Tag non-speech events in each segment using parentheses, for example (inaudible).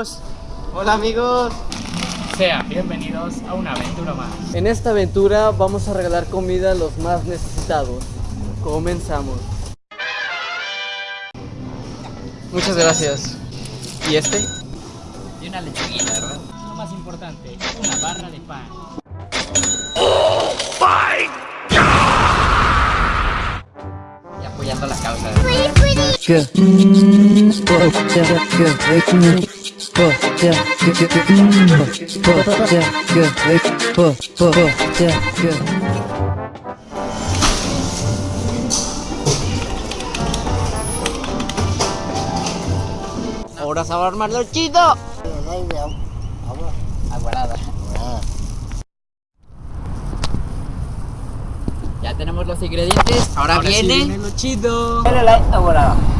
amigos. Hola amigos. Sean bienvenidos a una aventura más. En esta aventura vamos a regalar comida a los más necesitados. Comenzamos. Muchas gracias. ¿Y este? Y una lechuguita, ¿verdad? Lo más importante, una barra de pan. Ahora se va a armar lo chido. Ya tenemos los ingredientes. Ahora, viene. lo chido. aguarada. Va.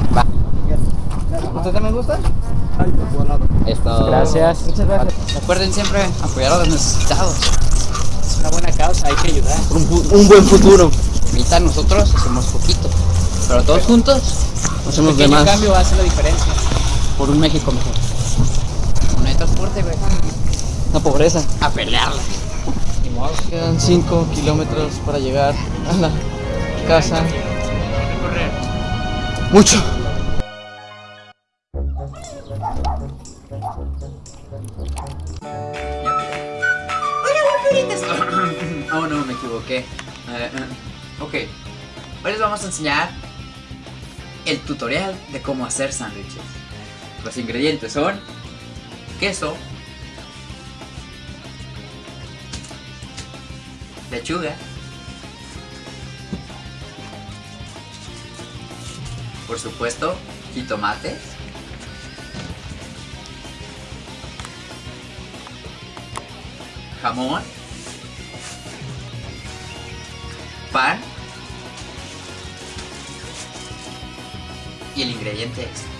¿Usted también gusta? Esto. Gracias. Muchas gracias. Recuerden siempre apoyar a los necesitados. Es una buena causa, hay que ayudar. Un, un buen futuro. Ahorita nosotros hacemos poquito, pero todos juntos, Hacemos un de pequeño más. cambio hace la diferencia. Por un México mejor. No hay transporte, güey. La pobreza. A pelearla. Ni modo. Quedan 5 kilómetros para llegar a la casa. Mucho. Ok. Hoy les vamos a enseñar el tutorial de cómo hacer sándwiches. Los ingredientes son queso, lechuga, por supuesto, jitomates, jamón, pan y el ingrediente es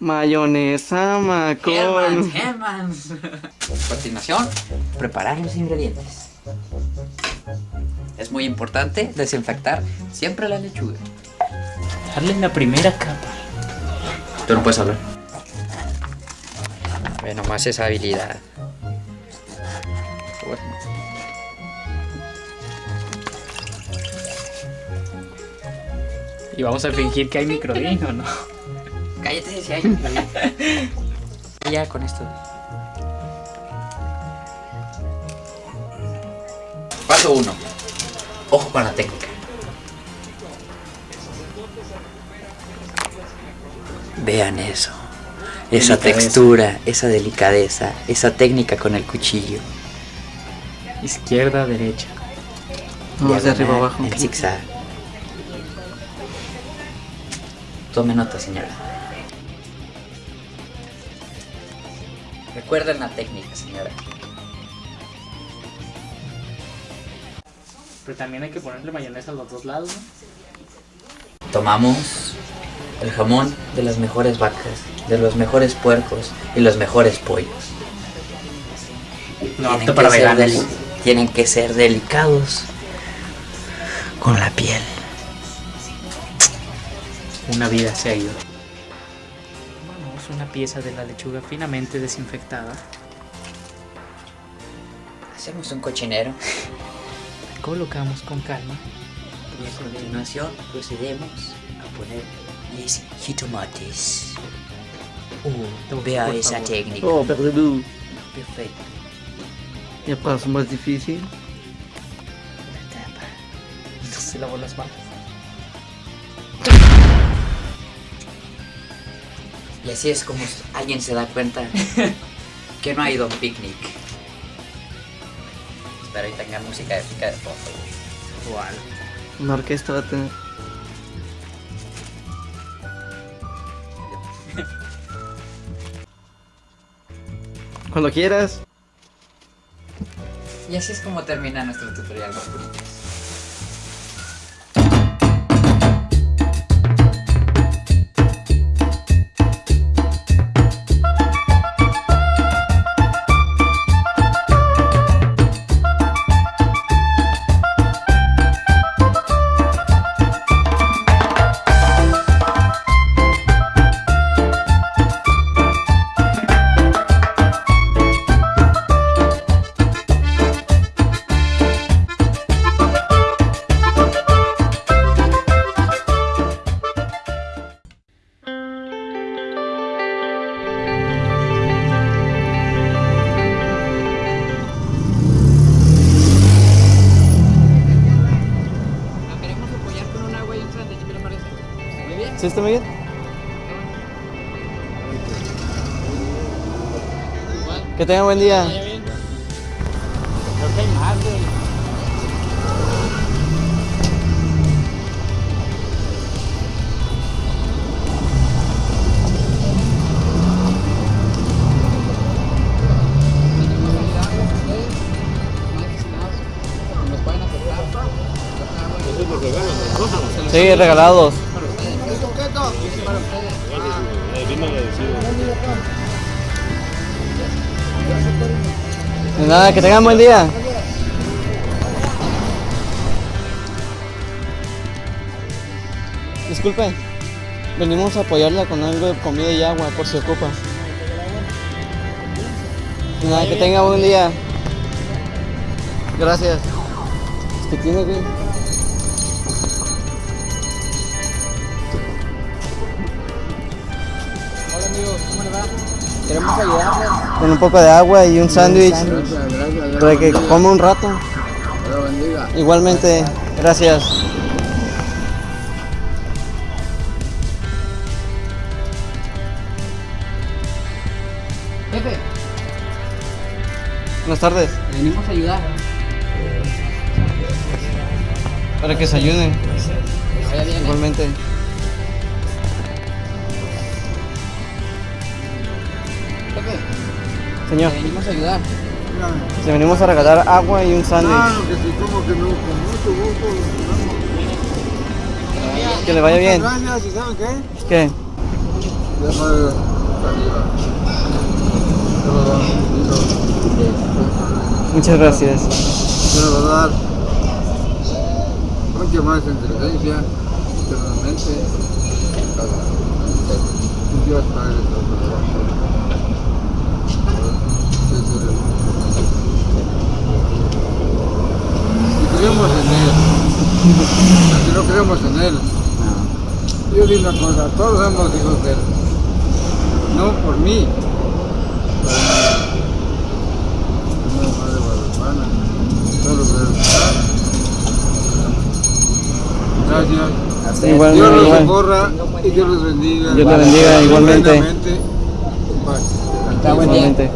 Mayonesa, macón. A (laughs) continuación, preparar los ingredientes. Es muy importante desinfectar siempre la lechuga. Darle la primera capa. Tú no puedes hablar. Ve nomás esa habilidad. Y vamos a fingir que hay microdín o no. Cállate si hay. (laughs) ya con esto. Paso 1. Ojo con la técnica. Vean eso. Esa Delicadeza. textura, esa delicadeza, esa técnica con el cuchillo. Izquierda, derecha. Vamos de arriba abajo. En zigzag. Tome nota, señora. Recuerden la técnica, señora. Pero también hay que ponerle mayonesa a los dos lados, ¿no? Tomamos el jamón de las mejores vacas, de los mejores puercos y los mejores pollos. No, Tienen apto que para ser Tienen que ser delicados con la piel. Una vida se ha ido. Tomamos una pieza de la lechuga finamente desinfectada. Hacemos un cochinero. La colocamos con calma. Y a continuación procedemos a poner les jitomates. Uh, Vea esa favor. técnica. Oh, perdón. Perfecto. Ya paso más difícil. No se lavó las manos. Y así es como alguien se da cuenta que no ha ido a un picnic. Espero y tenga música épica de fondo. Igual. Una orquesta va a tener. (laughs) Cuando quieras. Y así es como termina nuestro tutorial Que tenga buen día. Creo que hay más, güey. Sí, regalados. Nada, que tengan buen día. Disculpe, venimos a apoyarla con algo de comida y agua por si ocupa. De nada, que tenga buen día. Gracias. ¿Qué tiene, güey? Queremos ayudarles. Con un poco de agua y un sándwich para que coma un rato. Igualmente, gracias. Jefe, Buenas tardes. venimos a ayudar. Para que se ayuden. ¿eh? Igualmente. Señor, le venimos a ayudar. le venimos a regalar agua y un sándwich. Claro que sí, como que no, con mucho gusto. Que le vaya bien. Gracias, ¿y saben qué? Muchas gracias. Lo dar. Mucha más inteligencia, internamente. Dios Padre Si creemos en Él, si no Él, yo digo una cosa, todos somos hijos de Él. No por mí. Gracias. Igual, Dios los socorra y Dios los bendiga. Dios los bendiga, igualmente. Tremendamente. En paz. Igualmente.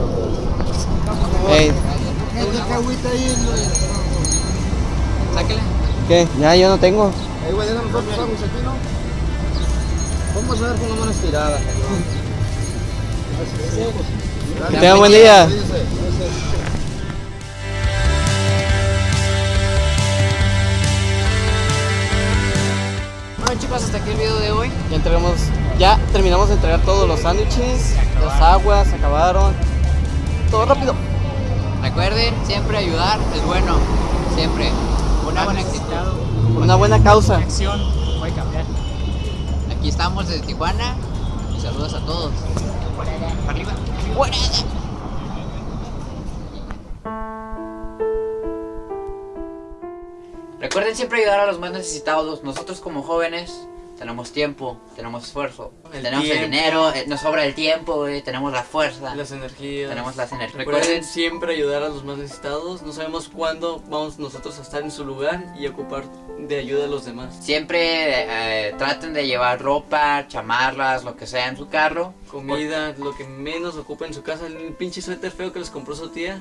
Ey, Sáquela. ¿qué? Ya, yo no tengo. Ahí, güey, aquí, ¿no? Vamos a ver con la mano estirada. Que tenga buen día. Bueno chicos, hasta aquí el video de hoy. Ya entregamos, ya terminamos de entregar todos los sándwiches, las aguas, se acabaron. Todo rápido. Recuerden, siempre ayudar es bueno. Siempre. Una buena actitud. Una buena causa. Acción puede cambiar. Aquí estamos desde Tijuana. Y saludos a todos. Arriba. Recuerden siempre ayudar a los más necesitados. Nosotros como jóvenes tenemos tiempo, tenemos esfuerzo, El tenemos el tiempo. dinero, eh, nos sobra el tiempo, güey, tenemos la fuerza, Las energías. tenemos las energías. Recuerden Recuerden, siempre ayudar a los más necesitados. No sabemos cuándo vamos nosotros a estar en su lugar y ocupar de ayuda a los demás. siempre eh, traten de llevar ropa, chamarras, lo que sea en su carro. Comida, lo que menos ocupa en su casa. El pinche suéter feo que les compró su tía.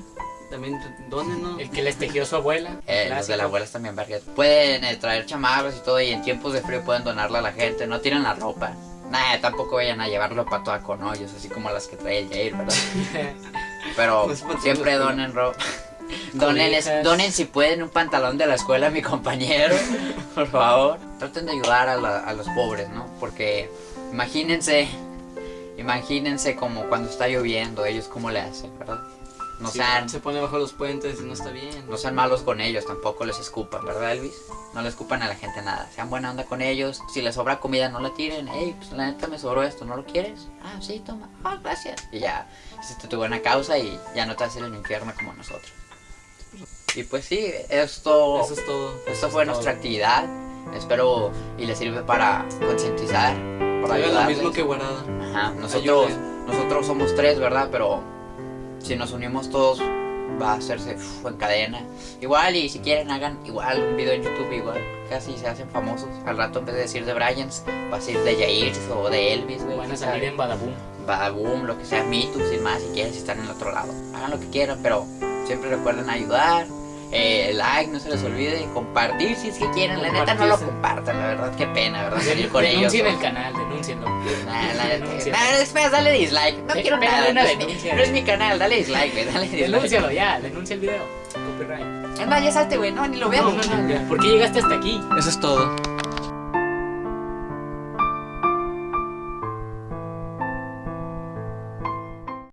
También dónenlo. El que les tejió su abuela. Eh, los de las abuelas también, verga. Pueden eh, traer chamarras y todo y en tiempos de frío pueden donarla a la gente. No tiren la ropa. Nah, tampoco vayan a llevar ropa toda con hoyos, así como las que trae el Jair, ¿verdad? (laughs) Pero siempre donen ropa. (laughs) Donen, donen si pueden un pantalón de la escuela a mi compañero, (laughs) por favor. Traten de ayudar a, la- a los pobres, ¿no? Porque imagínense, imagínense como cuando está lloviendo, ellos cómo le hacen, ¿verdad? No Sí, sean, se pone bajo los puentes y no está bien. no sean malos con ellos, tampoco les escupan, ¿verdad, Elvis? No le escupan a la gente nada. Sean buena onda con ellos. Si les sobra comida, no la tiren. Hey, pues la neta me sobró esto, ¿no lo quieres? Ah, sí, toma. Ah, gracias. Y ya, hiciste tu buena causa y ya no te vas a ir al infierno como nosotros. Y pues sí, esto, Eso es todo. esto fue nuestra actividad. Espero y les sirve para concientizar, para lo ayudarles. mismo que guardada. Ajá, nosotros, nosotros somos tres, ¿verdad? Pero si nos unimos todos va a hacerse uf, en cadena. Igual, y si quieren, hagan igual un video en YouTube, igual. Casi se hacen famosos. Al rato, en vez de decir de Bryans, va a decir de Jair o de Elvis, güey. Van a salir en Badaboom. Badaboom, lo que sea, Me Too, sin más, si quieren, si están en el otro lado. Hagan lo que quieran, pero siempre recuerden ayudar. Eh, like, no se les olvide. Compartir si es que quieren. La neta, no lo compartan, la verdad, qué pena, ¿verdad? Salir con ellos. El canal, denúncienlo. Nah, la neta, Denuncien. nah, es más, dale dislike. No Pe- quiero nada. una No es, mi, denuncia. no es mi canal, dale dislike. Dale dislike. Denúncialo ya, denuncia el video. Copyright. Es más, ya salte, güey. No, ni lo veas. No, no, no, ya. ¿Por qué llegaste hasta aquí? Eso es todo.